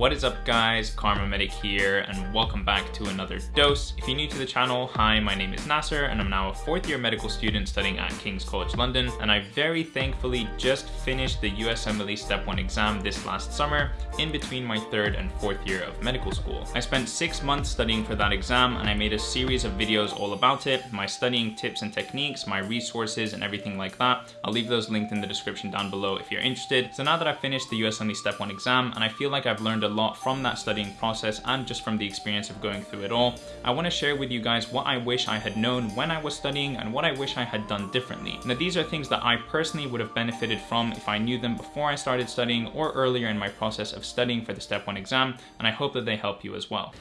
What is up guys, KharmaMedic here and welcome back to another dose. If you're new to the channel, hi, my name is Nasser and I'm now a fourth year medical student studying at King's College London and I very thankfully just finished the USMLE Step 1 exam this last summer in between my third and fourth year of medical school. I spent six months studying for that exam and I made a series of videos all about it, my studying tips and techniques, my resources and everything like that. I'll leave those linked in the description down below if you're interested. So now that I've finished the USMLE Step 1 exam and I feel like I've learned a lot from that studying process and just from the experience of going through it all. I want to share with you guys what I wish I had known when I was studying and what I wish I had done differently. Now these are things that I personally would have benefited from if I knew them before I started studying or earlier in my process of studying for the step 1 exam and I hope that they help you as well.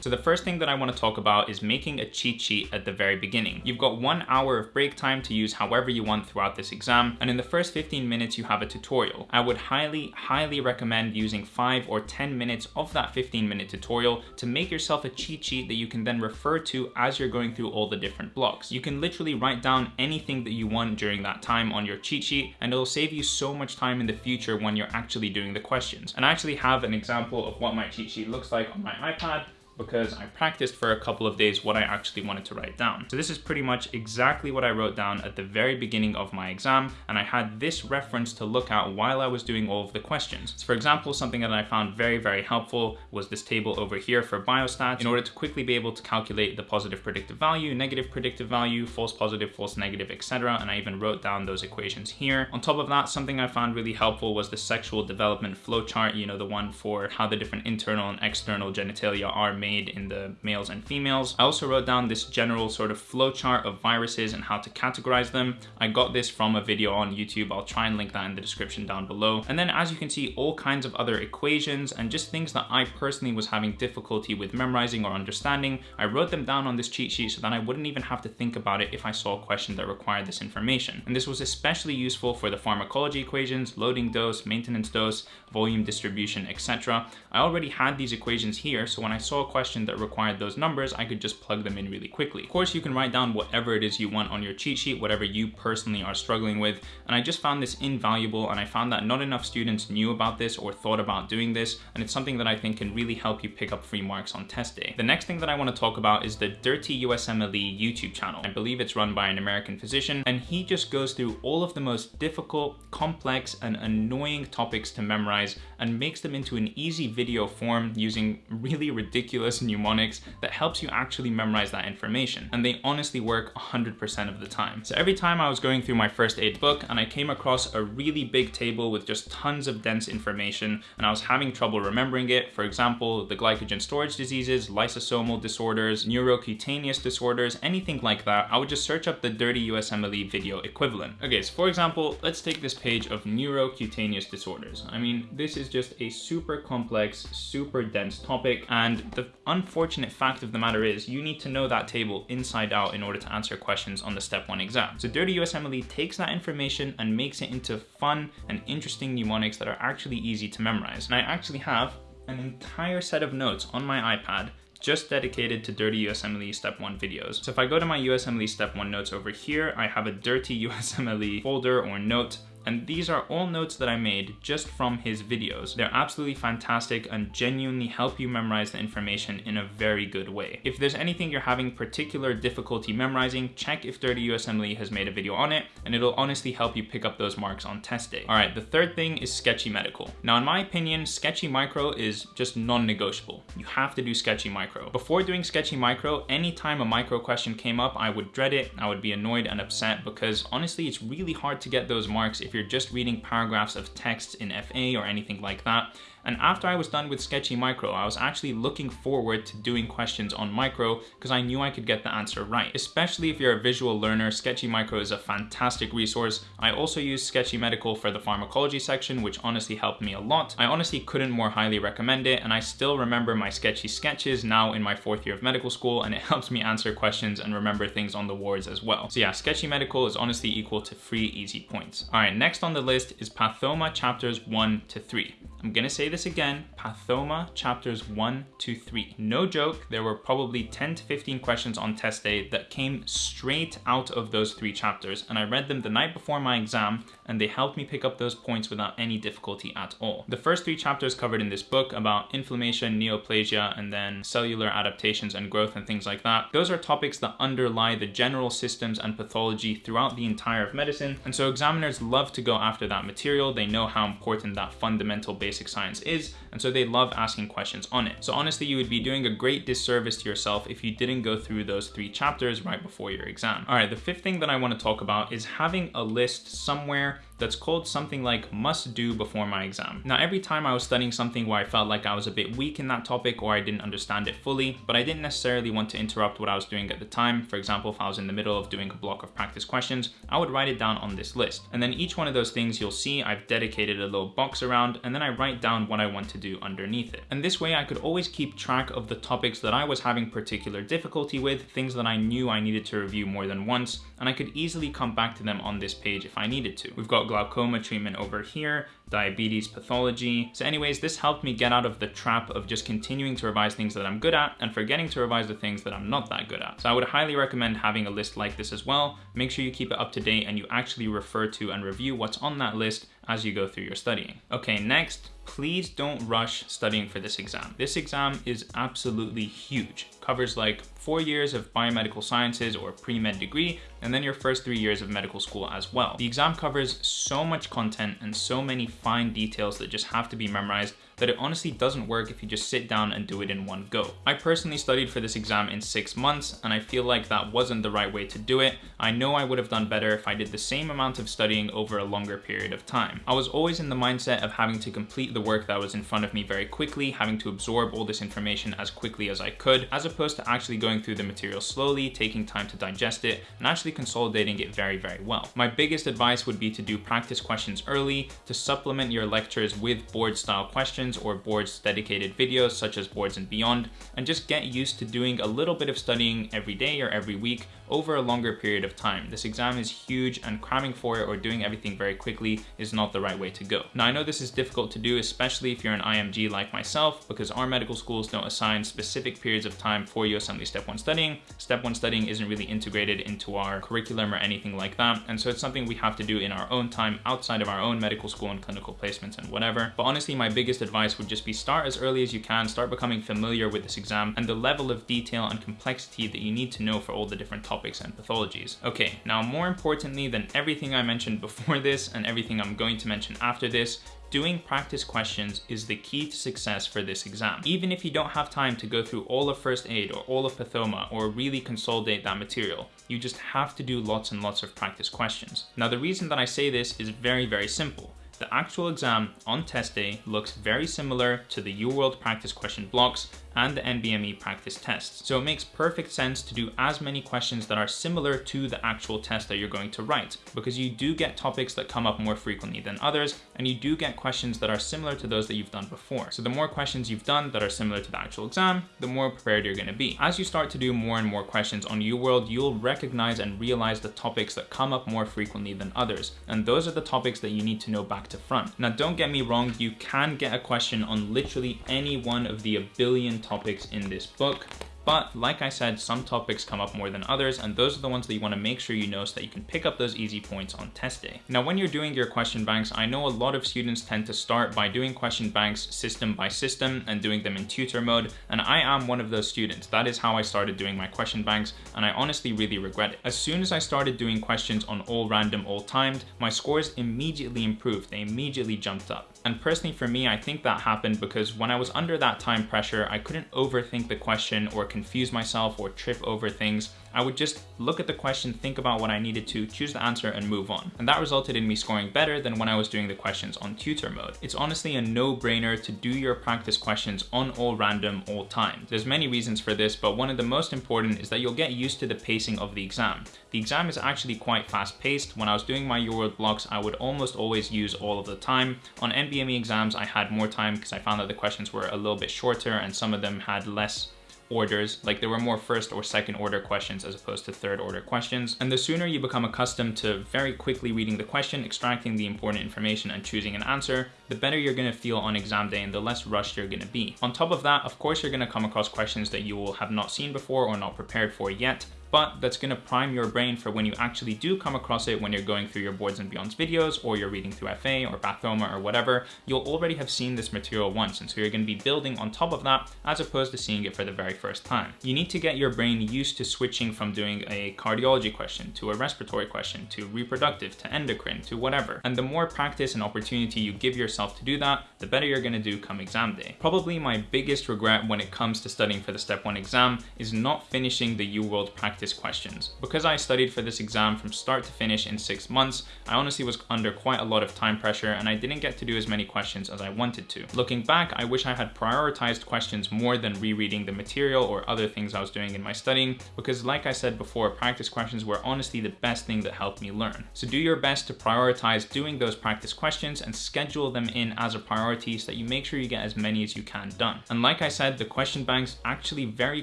So the first thing that I wanna talk about is making a cheat sheet at the very beginning. You've got one hour of break time to use however you want throughout this exam, and in the first 15 minutes you have a tutorial. I would highly, highly recommend using five or 10 minutes of that 15 minute tutorial to make yourself a cheat sheet that you can then refer to as you're going through all the different blocks. You can literally write down anything that you want during that time on your cheat sheet, and it'll save you so much time in the future when you're actually doing the questions. And I actually have an example of what my cheat sheet looks like on my iPad because I practiced for a couple of days what I actually wanted to write down. So this is pretty much exactly what I wrote down at the very beginning of my exam and I had this reference to look at while I was doing all of the questions. So for example, something that I found very, very helpful was this table over here for biostats in order to quickly be able to calculate the positive predictive value, negative predictive value, false positive, false negative, etc. And I even wrote down those equations here. On top of that, something I found really helpful was the sexual development flowchart, you know, the one for how the different internal and external genitalia are made made in the males and females. I also wrote down this general sort of flowchart of viruses and how to categorize them. I got this from a video on YouTube. I'll try and link that in the description down below. And then as you can see, all kinds of other equations and just things that I personally was having difficulty with memorizing or understanding. I wrote them down on this cheat sheet so that I wouldn't even have to think about it if I saw a question that required this information. And this was especially useful for the pharmacology equations, loading dose, maintenance dose, volume distribution, etc. I already had these equations here, so when I saw a question that required those numbers, I could just plug them in really quickly. Of course, you can write down whatever it is you want on your cheat sheet, whatever you personally are struggling with, and I just found this invaluable, and I found that not enough students knew about this or thought about doing this, and it's something that I think can really help you pick up free marks on test day. The next thing that I want to talk about is the Dirty USMLE YouTube channel. I believe it's run by an American physician, and he just goes through all of the most difficult, complex, and annoying topics to memorize and makes them into an easy video form using really ridiculous mnemonics that helps you actually memorize that information. And they honestly work 100% of the time. So every time I was going through my first aid book and I came across a really big table with just tons of dense information and I was having trouble remembering it, for example, the glycogen storage diseases, lysosomal disorders, neurocutaneous disorders, anything like that, I would just search up the dirty USMLE video equivalent. Okay, so for example, let's take this page of neurocutaneous disorders. I mean, this is just a super complex, super dense topic. And the unfortunate fact of the matter is you need to know that table inside out in order to answer questions on the step one exam. So Dirty USMLE takes that information and makes it into fun and interesting mnemonics that are actually easy to memorize. And I actually have an entire set of notes on my iPad just dedicated to Dirty USMLE Step 1 videos. So if I go to my USMLE Step 1 notes over here, I have a Dirty USMLE folder or note and these are all notes that I made just from his videos. They're absolutely fantastic and genuinely help you memorize the information in a very good way. If there's anything you're having particular difficulty memorizing, check if Dirty USMLE has made a video on it, and it'll honestly help you pick up those marks on test day. All right, the third thing is Sketchy Medical. Now, in my opinion, Sketchy Micro is just non-negotiable. You have to do Sketchy Micro. Before doing Sketchy Micro, anytime a micro question came up, I would dread it, I would be annoyed and upset because honestly, it's really hard to get those marks if you're just reading paragraphs of text in FA or anything like that. And after I was done with Sketchy Micro, I was actually looking forward to doing questions on Micro because I knew I could get the answer right. Especially if you're a visual learner, Sketchy Micro is a fantastic resource. I also use Sketchy Medical for the pharmacology section, which honestly helped me a lot. I honestly couldn't more highly recommend it, and I still remember my sketchy sketches now in my fourth year of medical school, and it helps me answer questions and remember things on the wards as well. So yeah, Sketchy Medical is honestly equal to free easy points. All right, next on the list is Pathoma chapters one to three. I'm gonna say this again, Pathoma chapters 1 to 3. No joke, there were probably 10 to 15 questions on test day that came straight out of those three chapters and I read them the night before my exam and they helped me pick up those points without any difficulty at all. The first three chapters covered in this book about inflammation, neoplasia, and then cellular adaptations and growth and things like that, those are topics that underlie the general systems and pathology throughout the entire of medicine. And so examiners love to go after that material. They know how important that fundamental basic science is. And so they love asking questions on it. So honestly, you would be doing a great disservice to yourself if you didn't go through those three chapters right before your exam. All right, the fifth thing that I want to talk about is having a list somewhere that's called something like must do before my exam. Now, every time I was studying something where I felt like I was a bit weak in that topic or I didn't understand it fully, but I didn't necessarily want to interrupt what I was doing at the time. For example, if I was in the middle of doing a block of practice questions, I would write it down on this list. And then each one of those things you'll see I've dedicated a little box around and then I write down what I want to do underneath it. And this way I could always keep track of the topics that I was having particular difficulty with, things that I knew I needed to review more than once, and I could easily come back to them on this page if I needed to. We've got glaucoma treatment over here, diabetes pathology. So anyways, this helped me get out of the trap of just continuing to revise things that I'm good at and forgetting to revise the things that I'm not that good at. So I would highly recommend having a list like this as well. Make sure you keep it up to date and you actually refer to and review what's on that list as you go through your studying. Okay, next, please don't rush studying for this exam. This exam is absolutely huge. Covers like four years of biomedical sciences or pre-med degree, and then your first three years of medical school as well. The exam covers so much content and so many fine details that just have to be memorized that it honestly doesn't work if you just sit down and do it in one go. I personally studied for this exam in six months, and I feel like that wasn't the right way to do it. I know I would have done better if I did the same amount of studying over a longer period of time. I was always in the mindset of having to complete the work that was in front of me very quickly, having to absorb all this information as quickly as I could, as opposed to actually going through the material slowly, taking time to digest it, and actually consolidating it very, very well. My biggest advice would be to do practice questions early, to supplement your lectures with board style questions or boards dedicated videos such as Boards and Beyond, and just get used to doing a little bit of studying every day or every week over a longer period of time. This exam is huge and cramming for it or doing everything very quickly is not the right way to go. Now I know this is difficult to do, especially if you're an IMG like myself, because our medical schools don't assign specific periods of time for USMLE step one studying. Step one studying isn't really integrated into our curriculum or anything like that. And so it's something we have to do in our own time outside of our own medical school and clinical placements and whatever. But honestly, my biggest advice advice would just be start as early as you can, start becoming familiar with this exam and the level of detail and complexity that you need to know for all the different topics and pathologies. Okay, now more importantly than everything I mentioned before this and everything I'm going to mention after this, Doing practice questions is the key to success for this exam. Even if you don't have time to go through all of first aid or all of pathoma or really consolidate that material, you just have to do lots and lots of practice questions. Now the reason that I say this is very, very simple. The actual exam on test day looks very similar to the UWorld practice question blocks and the NBME practice tests. So it makes perfect sense to do as many questions that are similar to the actual test that you're going to write because you do get topics that come up more frequently than others and you do get questions that are similar to those that you've done before. So the more questions you've done that are similar to the actual exam, the more prepared you're gonna be. As you start to do more and more questions on UWorld, you'll recognize and realize the topics that come up more frequently than others. And those are the topics that you need to know back to front. Now, don't get me wrong, you can get a question on literally any one of the a billion topics in this book. But like I said, some topics come up more than others, and those are the ones that you wanna make sure you know so that you can pick up those easy points on test day. Now, when you're doing your question banks, I know a lot of students tend to start by doing question banks system by system and doing them in tutor mode, and I am one of those students. That is how I started doing my question banks, and I honestly really regret it. As soon as I started doing questions on all random, all timed, my scores immediately improved. They immediately jumped up. And personally for me, I think that happened because when I was under that time pressure, I couldn't overthink the question or confuse myself or trip over things. I would just look at the question, think about what I needed to, choose the answer and move on. And that resulted in me scoring better than when I was doing the questions on tutor mode. It's honestly a no-brainer to do your practice questions on all random, all time. There's many reasons for this, but one of the most important is that you'll get used to the pacing of the exam. The exam is actually quite fast paced. When I was doing my UWorld blocks, I would almost always use all of the time. On NBME exams, I had more time because I found that the questions were a little bit shorter and some of them had less orders, like there were more first or second order questions as opposed to third order questions. And the sooner you become accustomed to very quickly reading the question, extracting the important information and choosing an answer, the better you're gonna feel on exam day and the less rushed you're gonna be. On top of that, of course, you're gonna come across questions that you will have not seen before or not prepared for yet, but that's gonna prime your brain for when you actually do come across it when you're going through your boards and beyonds videos or you're reading through FA or Pathoma or whatever, you'll already have seen this material once. And so you're gonna be building on top of that as opposed to seeing it for the very first time. You need to get your brain used to switching from doing a cardiology question to a respiratory question to reproductive to endocrine to whatever. And the more practice and opportunity you give yourself to do that, the better you're gonna do come exam day. Probably my biggest regret when it comes to studying for the step one exam is not finishing the UWorld practice practice questions. Because I studied for this exam from start to finish in six months, I honestly was under quite a lot of time pressure and I didn't get to do as many questions as I wanted to. Looking back, I wish I had prioritized questions more than rereading the material or other things I was doing in my studying, because like I said before, practice questions were honestly the best thing that helped me learn. So do your best to prioritize doing those practice questions and schedule them in as a priority so that you make sure you get as many as you can done. And like I said, the question banks actually very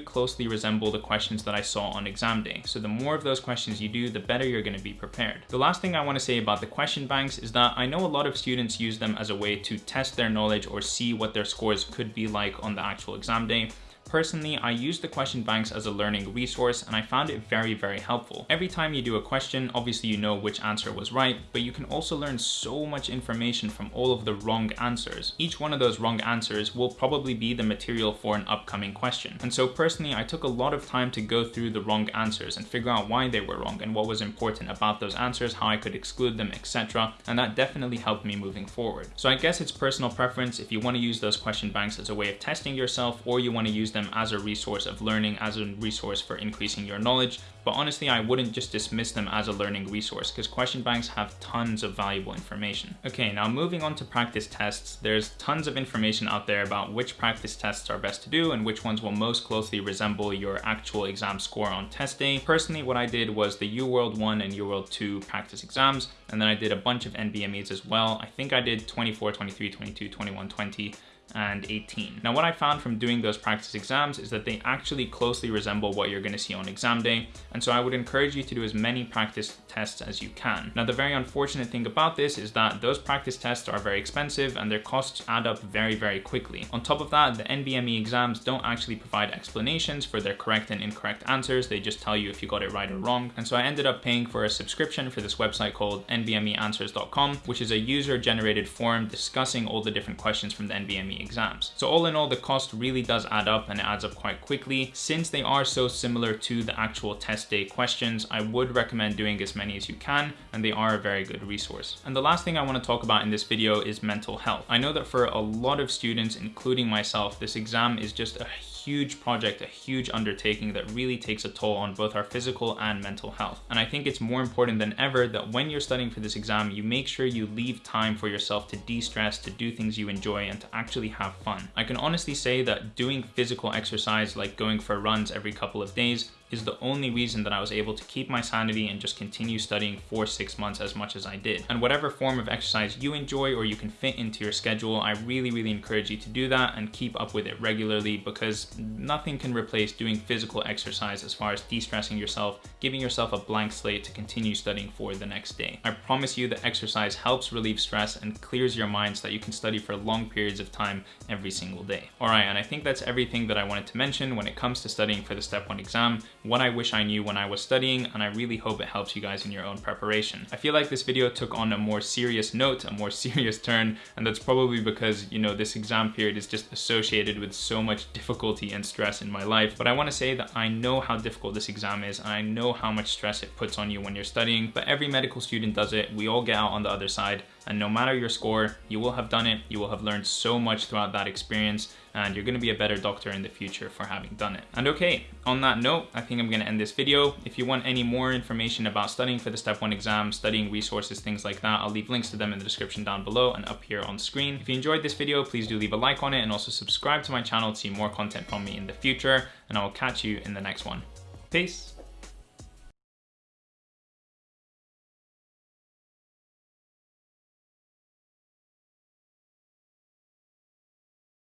closely resemble the questions that I saw on exam So the more of those questions you do, the better you're gonna be prepared. The last thing I wanna say about the question banks is that I know a lot of students use them as a way to test their knowledge or see what their scores could be like on the actual exam day. Personally, I use the question banks as a learning resource and I found it very, very helpful. Every time you do a question, obviously you know which answer was right, but you can also learn so much information from all of the wrong answers. Each one of those wrong answers will probably be the material for an upcoming question. And so personally, I took a lot of time to go through the wrong answers and figure out why they were wrong and what was important about those answers, how I could exclude them, etc. And that definitely helped me moving forward. So I guess it's personal preference if you want to use those question banks as a way of testing yourself or you want to use them as a resource of learning, as a resource for increasing your knowledge. But honestly, I wouldn't just dismiss them as a learning resource because question banks have tons of valuable information. Okay, now moving on to practice tests, there's tons of information out there about which practice tests are best to do and which ones will most closely resemble your actual exam score on test day. Personally, what I did was the UWorld 1 and UWorld 2 practice exams, and then I did a bunch of NBMEs as well. I think I did 24, 23, 22, 21, 20, and 18. Now what I found from doing those practice exams is that they actually closely resemble what you're gonna see on exam day, and so I would encourage you to do as many practice tests as you can. Now the very unfortunate thing about this is that those practice tests are very expensive and their costs add up very, very quickly. On top of that, the NBME exams don't actually provide explanations for their correct and incorrect answers, they just tell you if you got it right or wrong. And so I ended up paying for a subscription for this website called nbmeanswers.com, which is a user-generated forum discussing all the different questions from the NBME exams. So all in all, the cost really does add up and it adds up quite quickly. Since they are so similar to the actual test day questions, I would recommend doing as many as you can, and they are a very good resource. And the last thing I wanna talk about in this video is mental health. I know that for a lot of students, including myself, this exam is just a huge project, a huge undertaking that really takes a toll on both our physical and mental health. And I think it's more important than ever that when you're studying for this exam, you make sure you leave time for yourself to de-stress, to do things you enjoy, and to actually have fun. I can honestly say that doing physical exercise, like going for runs every couple of days, is the only reason that I was able to keep my sanity and just continue studying for six months as much as I did. And whatever form of exercise you enjoy or you can fit into your schedule, I really, really encourage you to do that and keep up with it regularly because nothing can replace doing physical exercise as far as de-stressing yourself, giving yourself a blank slate to continue studying for the next day. I promise you that exercise helps relieve stress and clears your mind so that you can study for long periods of time every single day. All right, and I think that's everything that I wanted to mention when it comes to studying for the Step 1 exam what I wish I knew when I was studying, and I really hope it helps you guys in your own preparation. I feel like this video took on a more serious note, a more serious turn, and that's probably because, you know, this exam period is just associated with so much difficulty and stress in my life. But I wanna say that I know how difficult this exam is, and I know how much stress it puts on you when you're studying, but every medical student does it. We all get out on the other side, and no matter your score, you will have done it. You will have learned so much throughout that experience and you're gonna be a better doctor in the future for having done it. And okay, on that note, I think I'm gonna end this video. If you want any more information about studying for the step one exam, studying resources, things like that, I'll leave links to them in the description down below and up here on screen. If you enjoyed this video, please do leave a like on it and also subscribe to my channel to see more content from me in the future, and I will catch you in the next one. Peace.